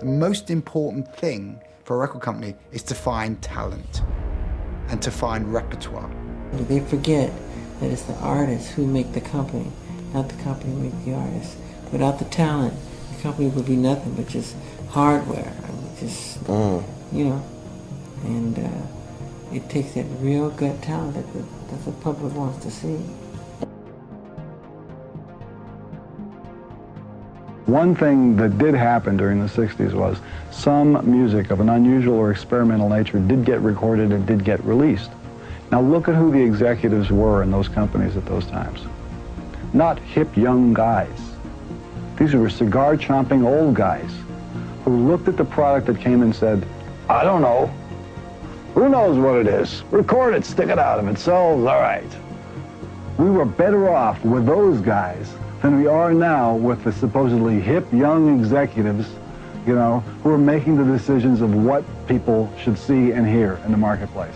The most important thing for a record company is to find talent and to find repertoire. They forget that it's the artists who make the company, not the company who make the artists. Without the talent, the company would be nothing but just hardware. I mean, just, Mm. you know, and uh, it takes that real good talent that the, that the public wants to see. One thing that did happen during the 60s was some music of an unusual or experimental nature did get recorded and did get released. Now look at who the executives were in those companies at those times. Not hip young guys. These were cigar chomping old guys who looked at the product that came and said, I don't know. Who knows what it is? Record it, stick it out. If it sells, all right. We were better off with those guys than we are now with the supposedly hip young executives, you know, who are making the decisions of what people should see and hear in the marketplace.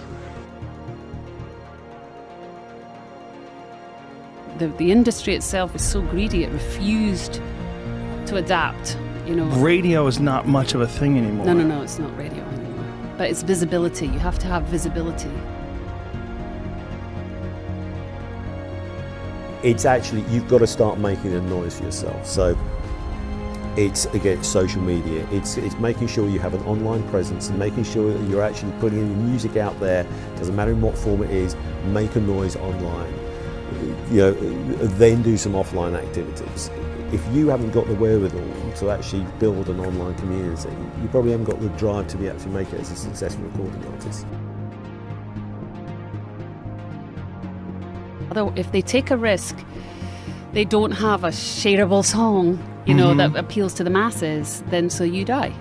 The, the industry itself was so greedy, it refused to adapt, you know. Radio is not much of a thing anymore. No, no, no, it's not radio anymore. But it's visibility. You have to have visibility. It's actually you've got to start making a noise for yourself. So it's again social media. It's it's making sure you have an online presence and making sure that you're actually putting your music out there. Doesn't matter in what form it is. Make a noise online. You know, then do some offline activities. If you haven't got the wherewithal to actually build an online community, you probably haven't got the drive to be actually make it as a successful recording artist. If they take a risk, they don't have a shareable song, you know, Mhm. that appeals to the masses, then so you die.